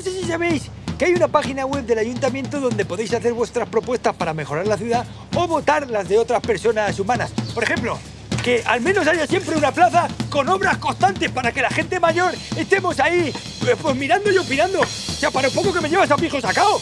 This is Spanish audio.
no sé si sabéis que hay una página web del ayuntamiento donde podéis hacer vuestras propuestas para mejorar la ciudad o votar las de otras personas humanas. Por ejemplo, que al menos haya siempre una plaza con obras constantes para que la gente mayor estemos ahí, pues, pues mirando y opinando. O sea, para un poco que me llevas a pijo sacado